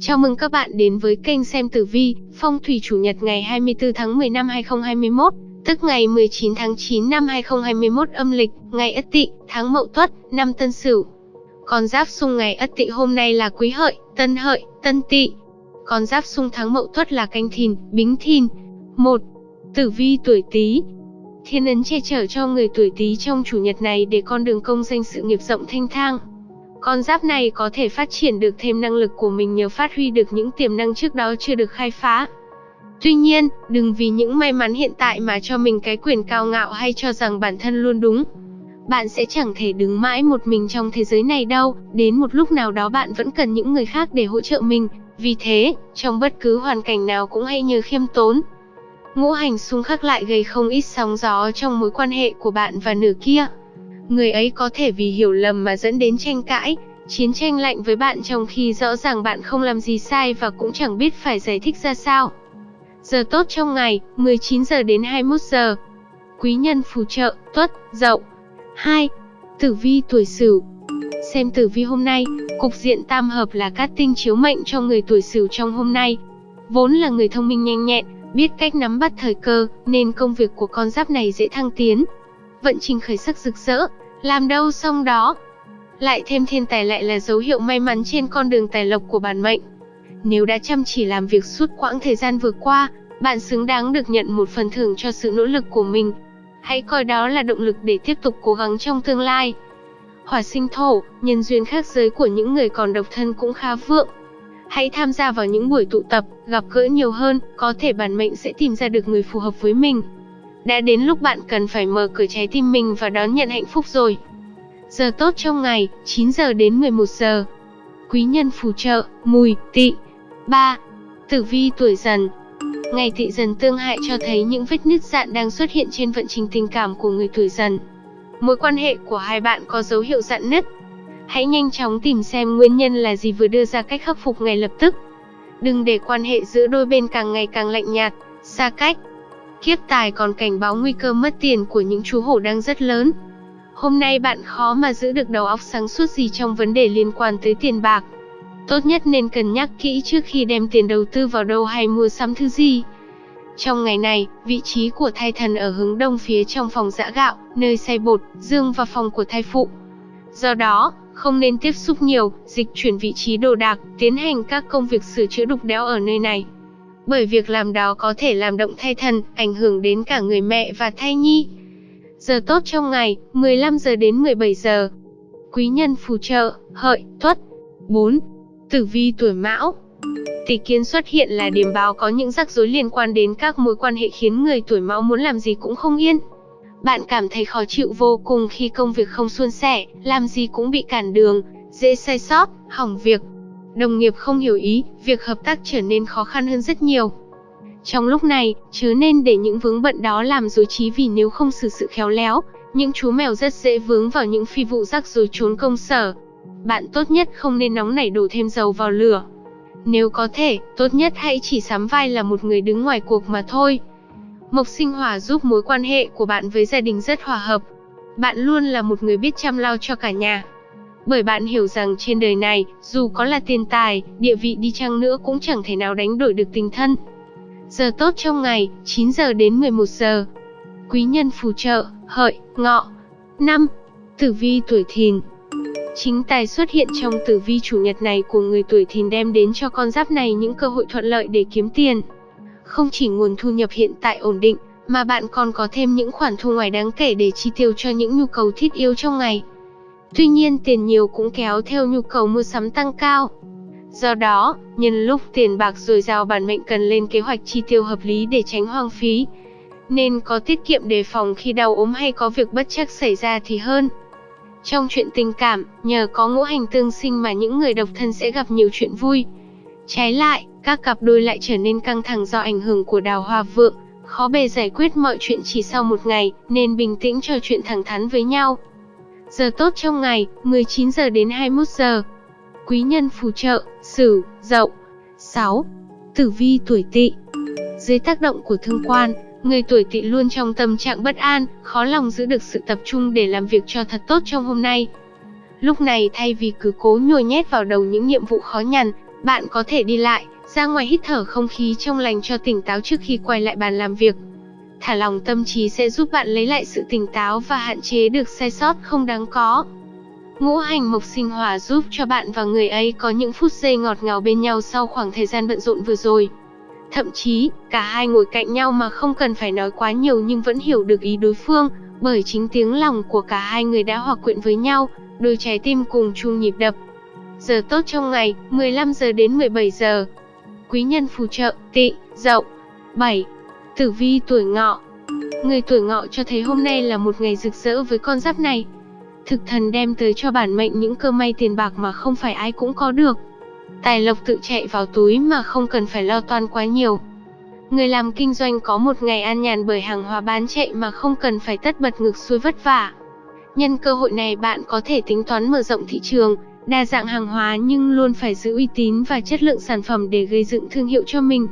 Chào mừng các bạn đến với kênh xem tử vi, phong thủy chủ nhật ngày 24 tháng 10 năm 2021, tức ngày 19 tháng 9 năm 2021 âm lịch, ngày Ất Tỵ, tháng Mậu Tuất, năm Tân Sửu. Con giáp xung ngày Ất Tỵ hôm nay là Quý Hợi, Tân Hợi, Tân Tỵ. Con giáp xung tháng Mậu Tuất là Canh Thìn, Bính Thìn. 1. Tử vi tuổi Tý. Thiên ấn che chở cho người tuổi Tý trong chủ nhật này để con đường công danh sự nghiệp rộng thanh thang con giáp này có thể phát triển được thêm năng lực của mình nhờ phát huy được những tiềm năng trước đó chưa được khai phá. Tuy nhiên, đừng vì những may mắn hiện tại mà cho mình cái quyền cao ngạo hay cho rằng bản thân luôn đúng. Bạn sẽ chẳng thể đứng mãi một mình trong thế giới này đâu, đến một lúc nào đó bạn vẫn cần những người khác để hỗ trợ mình. Vì thế, trong bất cứ hoàn cảnh nào cũng hãy nhớ khiêm tốn. Ngũ hành xung khắc lại gây không ít sóng gió trong mối quan hệ của bạn và nửa kia. Người ấy có thể vì hiểu lầm mà dẫn đến tranh cãi, chiến tranh lạnh với bạn trong khi rõ ràng bạn không làm gì sai và cũng chẳng biết phải giải thích ra sao. Giờ tốt trong ngày, 19 giờ đến 21 giờ. Quý nhân phù trợ, tuất, dậu. 2. Tử vi tuổi Sửu. Xem tử vi hôm nay, cục diện tam hợp là cát tinh chiếu mệnh cho người tuổi Sửu trong hôm nay. Vốn là người thông minh nhanh nhẹn, biết cách nắm bắt thời cơ, nên công việc của con giáp này dễ thăng tiến. Vận trình khởi sắc rực rỡ, làm đâu xong đó. Lại thêm thiên tài lại là dấu hiệu may mắn trên con đường tài lộc của bản mệnh. Nếu đã chăm chỉ làm việc suốt quãng thời gian vừa qua, bạn xứng đáng được nhận một phần thưởng cho sự nỗ lực của mình. Hãy coi đó là động lực để tiếp tục cố gắng trong tương lai. Hỏa sinh thổ, nhân duyên khác giới của những người còn độc thân cũng khá vượng. Hãy tham gia vào những buổi tụ tập, gặp gỡ nhiều hơn, có thể bản mệnh sẽ tìm ra được người phù hợp với mình. Đã đến lúc bạn cần phải mở cửa trái tim mình và đón nhận hạnh phúc rồi. Giờ tốt trong ngày, 9 giờ đến 11 giờ. Quý nhân phù trợ, mùi, tỵ. 3. Tử vi tuổi dần Ngày tỵ dần tương hại cho thấy những vết nứt dạn đang xuất hiện trên vận trình tình cảm của người tuổi dần. Mối quan hệ của hai bạn có dấu hiệu dạn nứt. Hãy nhanh chóng tìm xem nguyên nhân là gì vừa đưa ra cách khắc phục ngay lập tức. Đừng để quan hệ giữa đôi bên càng ngày càng lạnh nhạt, xa cách. Kiếp tài còn cảnh báo nguy cơ mất tiền của những chú hổ đang rất lớn. Hôm nay bạn khó mà giữ được đầu óc sáng suốt gì trong vấn đề liên quan tới tiền bạc. Tốt nhất nên cân nhắc kỹ trước khi đem tiền đầu tư vào đâu hay mua sắm thứ gì. Trong ngày này, vị trí của thai thần ở hướng đông phía trong phòng giã gạo, nơi xay bột, dương và phòng của thai phụ. Do đó, không nên tiếp xúc nhiều, dịch chuyển vị trí đồ đạc, tiến hành các công việc sửa chữa đục đẽo ở nơi này bởi việc làm đó có thể làm động thai thần, ảnh hưởng đến cả người mẹ và thai nhi. Giờ tốt trong ngày, 15 giờ đến 17 giờ. Quý nhân phù trợ, hợi, tuất. 4. Tử vi tuổi mão Tỷ kiến xuất hiện là điểm báo có những rắc rối liên quan đến các mối quan hệ khiến người tuổi mão muốn làm gì cũng không yên. Bạn cảm thấy khó chịu vô cùng khi công việc không suôn sẻ, làm gì cũng bị cản đường, dễ sai sót, hỏng việc, Đồng nghiệp không hiểu ý, việc hợp tác trở nên khó khăn hơn rất nhiều. Trong lúc này, chớ nên để những vướng bận đó làm dối trí vì nếu không xử sự khéo léo, những chú mèo rất dễ vướng vào những phi vụ rắc rối trốn công sở. Bạn tốt nhất không nên nóng nảy đổ thêm dầu vào lửa. Nếu có thể, tốt nhất hãy chỉ sắm vai là một người đứng ngoài cuộc mà thôi. Mộc sinh hỏa giúp mối quan hệ của bạn với gia đình rất hòa hợp. Bạn luôn là một người biết chăm lo cho cả nhà. Bởi bạn hiểu rằng trên đời này, dù có là tiền tài, địa vị đi chăng nữa cũng chẳng thể nào đánh đổi được tình thân. Giờ tốt trong ngày, 9 giờ đến 11 giờ. Quý nhân phù trợ, hợi, ngọ. 5. Tử vi tuổi thìn Chính tài xuất hiện trong tử vi chủ nhật này của người tuổi thìn đem đến cho con giáp này những cơ hội thuận lợi để kiếm tiền. Không chỉ nguồn thu nhập hiện tại ổn định, mà bạn còn có thêm những khoản thu ngoài đáng kể để chi tiêu cho những nhu cầu thiết yếu trong ngày. Tuy nhiên tiền nhiều cũng kéo theo nhu cầu mua sắm tăng cao. Do đó, nhân lúc tiền bạc dồi dào bản mệnh cần lên kế hoạch chi tiêu hợp lý để tránh hoang phí. Nên có tiết kiệm đề phòng khi đau ốm hay có việc bất chắc xảy ra thì hơn. Trong chuyện tình cảm, nhờ có ngũ hành tương sinh mà những người độc thân sẽ gặp nhiều chuyện vui. Trái lại, các cặp đôi lại trở nên căng thẳng do ảnh hưởng của đào hoa vượng, khó bề giải quyết mọi chuyện chỉ sau một ngày, nên bình tĩnh trò chuyện thẳng thắn với nhau. Giờ tốt trong ngày, 19 giờ đến 21 giờ. Quý nhân phù trợ, Sửu, Dậu. 6. Tử vi tuổi Tỵ. Dưới tác động của thương quan, người tuổi Tỵ luôn trong tâm trạng bất an, khó lòng giữ được sự tập trung để làm việc cho thật tốt trong hôm nay. Lúc này thay vì cứ cố nhồi nhét vào đầu những nhiệm vụ khó nhằn, bạn có thể đi lại, ra ngoài hít thở không khí trong lành cho tỉnh táo trước khi quay lại bàn làm việc. Thả lòng tâm trí sẽ giúp bạn lấy lại sự tỉnh táo và hạn chế được sai sót không đáng có. Ngũ hành mộc sinh hỏa giúp cho bạn và người ấy có những phút giây ngọt ngào bên nhau sau khoảng thời gian bận rộn vừa rồi. Thậm chí, cả hai ngồi cạnh nhau mà không cần phải nói quá nhiều nhưng vẫn hiểu được ý đối phương, bởi chính tiếng lòng của cả hai người đã hòa quyện với nhau, đôi trái tim cùng chung nhịp đập. Giờ tốt trong ngày, 15 giờ đến 17 giờ. Quý nhân phù trợ, tị, dậu. 7. Tử vi tuổi ngọ Người tuổi ngọ cho thấy hôm nay là một ngày rực rỡ với con giáp này. Thực thần đem tới cho bản mệnh những cơ may tiền bạc mà không phải ai cũng có được. Tài lộc tự chạy vào túi mà không cần phải lo toan quá nhiều. Người làm kinh doanh có một ngày an nhàn bởi hàng hóa bán chạy mà không cần phải tất bật ngược xuôi vất vả. Nhân cơ hội này bạn có thể tính toán mở rộng thị trường, đa dạng hàng hóa nhưng luôn phải giữ uy tín và chất lượng sản phẩm để gây dựng thương hiệu cho mình.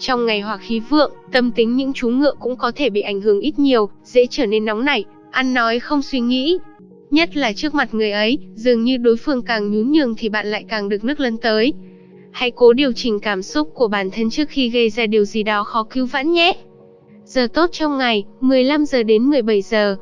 Trong ngày hỏa khí vượng, tâm tính những chú ngựa cũng có thể bị ảnh hưởng ít nhiều, dễ trở nên nóng nảy, ăn nói không suy nghĩ. Nhất là trước mặt người ấy, dường như đối phương càng nhún nhường thì bạn lại càng được nước lân tới. Hãy cố điều chỉnh cảm xúc của bản thân trước khi gây ra điều gì đó khó cứu vãn nhé. Giờ tốt trong ngày, 15 giờ đến 17 giờ.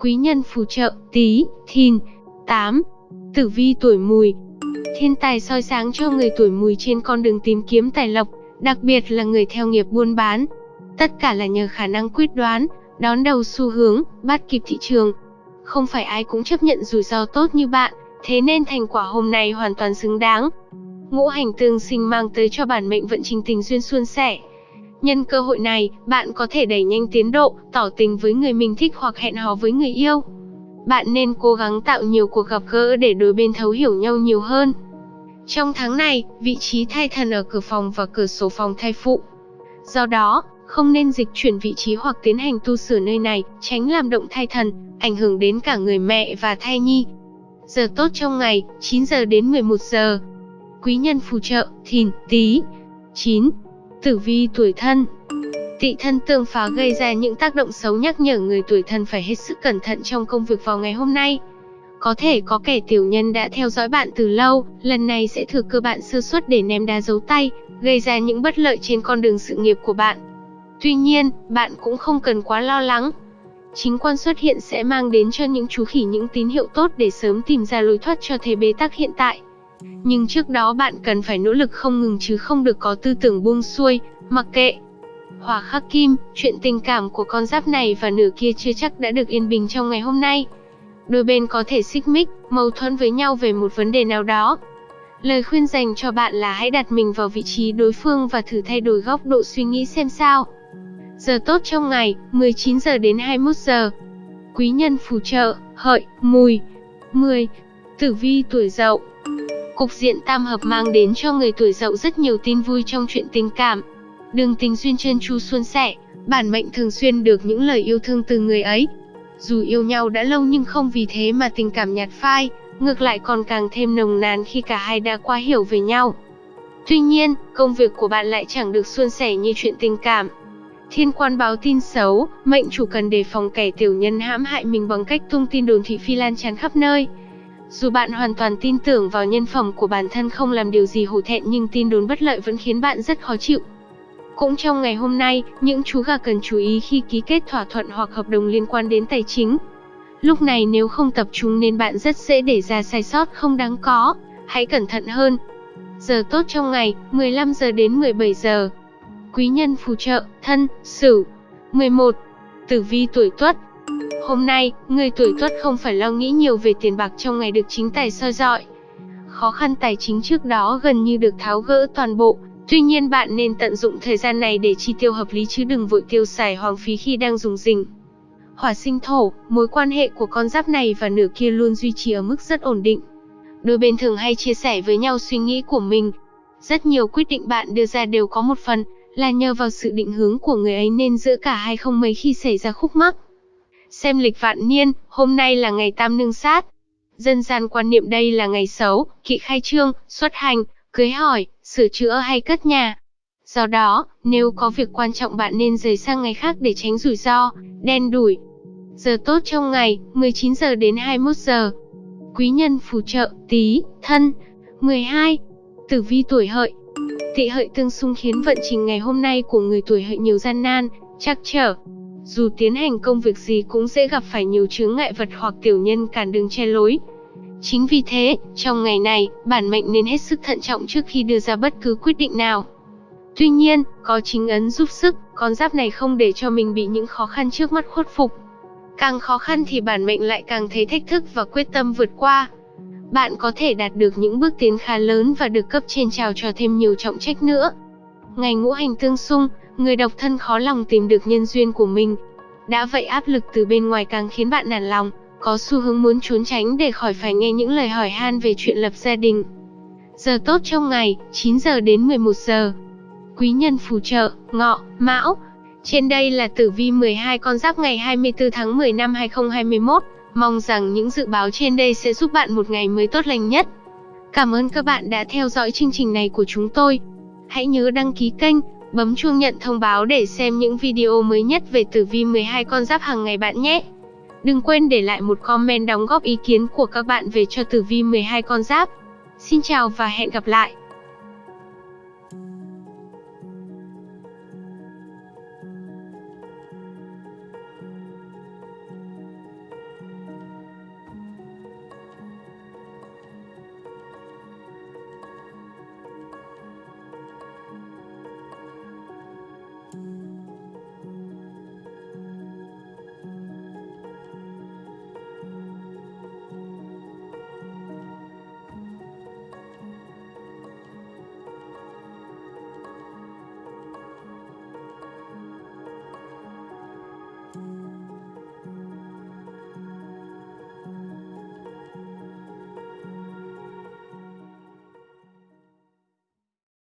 Quý nhân phù trợ, tí, thìn, 8. Tử vi tuổi mùi Thiên tài soi sáng cho người tuổi mùi trên con đường tìm kiếm tài lộc, đặc biệt là người theo nghiệp buôn bán. Tất cả là nhờ khả năng quyết đoán, đón đầu xu hướng, bắt kịp thị trường. Không phải ai cũng chấp nhận rủi ro tốt như bạn, thế nên thành quả hôm nay hoàn toàn xứng đáng. Ngũ hành tương sinh mang tới cho bản mệnh vận trình tình duyên suôn sẻ. Nhân cơ hội này, bạn có thể đẩy nhanh tiến độ, tỏ tình với người mình thích hoặc hẹn hò với người yêu. Bạn nên cố gắng tạo nhiều cuộc gặp gỡ để đôi bên thấu hiểu nhau nhiều hơn. Trong tháng này, vị trí thai thần ở cửa phòng và cửa sổ phòng thai phụ. Do đó, không nên dịch chuyển vị trí hoặc tiến hành tu sửa nơi này, tránh làm động thai thần, ảnh hưởng đến cả người mẹ và thai nhi. Giờ tốt trong ngày, 9 giờ đến 11 giờ. Quý nhân phù trợ, thìn, tí. 9. Tử vi tuổi thân Tị thân tương phá gây ra những tác động xấu nhắc nhở người tuổi thân phải hết sức cẩn thận trong công việc vào ngày hôm nay. Có thể có kẻ tiểu nhân đã theo dõi bạn từ lâu, lần này sẽ thừa cơ bạn sơ suất để ném đá giấu tay, gây ra những bất lợi trên con đường sự nghiệp của bạn. Tuy nhiên, bạn cũng không cần quá lo lắng. Chính quan xuất hiện sẽ mang đến cho những chú khỉ những tín hiệu tốt để sớm tìm ra lối thoát cho thế bế tắc hiện tại. Nhưng trước đó bạn cần phải nỗ lực không ngừng chứ không được có tư tưởng buông xuôi, mặc kệ. Hỏa khắc kim, chuyện tình cảm của con giáp này và nửa kia chưa chắc đã được yên bình trong ngày hôm nay. Đôi bên có thể xích mích, mâu thuẫn với nhau về một vấn đề nào đó. Lời khuyên dành cho bạn là hãy đặt mình vào vị trí đối phương và thử thay đổi góc độ suy nghĩ xem sao. Giờ tốt trong ngày, 19 giờ đến 21 giờ. Quý nhân phù trợ, hợi, mùi. 10. Tử vi tuổi dậu Cục diện tam hợp mang đến cho người tuổi dậu rất nhiều tin vui trong chuyện tình cảm. Đường tình duyên chân chu xuân sẻ, bản mệnh thường xuyên được những lời yêu thương từ người ấy. Dù yêu nhau đã lâu nhưng không vì thế mà tình cảm nhạt phai, ngược lại còn càng thêm nồng nàn khi cả hai đã qua hiểu về nhau. Tuy nhiên, công việc của bạn lại chẳng được suôn sẻ như chuyện tình cảm. Thiên quan báo tin xấu, mệnh chủ cần đề phòng kẻ tiểu nhân hãm hại mình bằng cách tung tin đồn thị phi lan tràn khắp nơi. Dù bạn hoàn toàn tin tưởng vào nhân phẩm của bản thân không làm điều gì hổ thẹn nhưng tin đồn bất lợi vẫn khiến bạn rất khó chịu. Cũng trong ngày hôm nay, những chú gà cần chú ý khi ký kết thỏa thuận hoặc hợp đồng liên quan đến tài chính. Lúc này nếu không tập trung nên bạn rất dễ để ra sai sót không đáng có, hãy cẩn thận hơn. Giờ tốt trong ngày, 15 giờ đến 17 giờ. Quý nhân phù trợ, thân, sửu. 11. Tử vi tuổi tuất, Hôm nay, người tuổi tuất không phải lo nghĩ nhiều về tiền bạc trong ngày được chính tài soi dọi. Khó khăn tài chính trước đó gần như được tháo gỡ toàn bộ, tuy nhiên bạn nên tận dụng thời gian này để chi tiêu hợp lý chứ đừng vội tiêu xài hoang phí khi đang dùng rình. Hỏa sinh thổ, mối quan hệ của con giáp này và nửa kia luôn duy trì ở mức rất ổn định. Đôi bên thường hay chia sẻ với nhau suy nghĩ của mình. Rất nhiều quyết định bạn đưa ra đều có một phần là nhờ vào sự định hướng của người ấy nên giữa cả hai không mấy khi xảy ra khúc mắc. Xem lịch vạn niên, hôm nay là ngày tam nương sát. Dân gian quan niệm đây là ngày xấu, kỵ khai trương, xuất hành, cưới hỏi, sửa chữa hay cất nhà. Do đó, nếu có việc quan trọng bạn nên rời sang ngày khác để tránh rủi ro, đen đủi. Giờ tốt trong ngày, 19 giờ đến 21 giờ. Quý nhân phù trợ, tí, thân. 12. Tử vi tuổi hợi Tị hợi tương xung khiến vận trình ngày hôm nay của người tuổi hợi nhiều gian nan, trắc trở. Dù tiến hành công việc gì cũng dễ gặp phải nhiều chướng ngại vật hoặc tiểu nhân cản đường che lối. Chính vì thế, trong ngày này, bản mệnh nên hết sức thận trọng trước khi đưa ra bất cứ quyết định nào. Tuy nhiên, có chính ấn giúp sức, con giáp này không để cho mình bị những khó khăn trước mắt khuất phục. Càng khó khăn thì bản mệnh lại càng thấy thách thức và quyết tâm vượt qua. Bạn có thể đạt được những bước tiến khá lớn và được cấp trên trào cho thêm nhiều trọng trách nữa. Ngày ngũ hành tương xung, người độc thân khó lòng tìm được nhân duyên của mình. Đã vậy áp lực từ bên ngoài càng khiến bạn nản lòng, có xu hướng muốn trốn tránh để khỏi phải nghe những lời hỏi han về chuyện lập gia đình. Giờ tốt trong ngày, 9 giờ đến 11 giờ. Quý nhân phù trợ, ngọ, mão. Trên đây là tử vi 12 con giáp ngày 24 tháng 10 năm 2021. Mong rằng những dự báo trên đây sẽ giúp bạn một ngày mới tốt lành nhất. Cảm ơn các bạn đã theo dõi chương trình này của chúng tôi. Hãy nhớ đăng ký kênh, bấm chuông nhận thông báo để xem những video mới nhất về tử vi 12 con giáp hàng ngày bạn nhé. Đừng quên để lại một comment đóng góp ý kiến của các bạn về cho tử vi 12 con giáp. Xin chào và hẹn gặp lại.